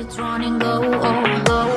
it's running low, low, low.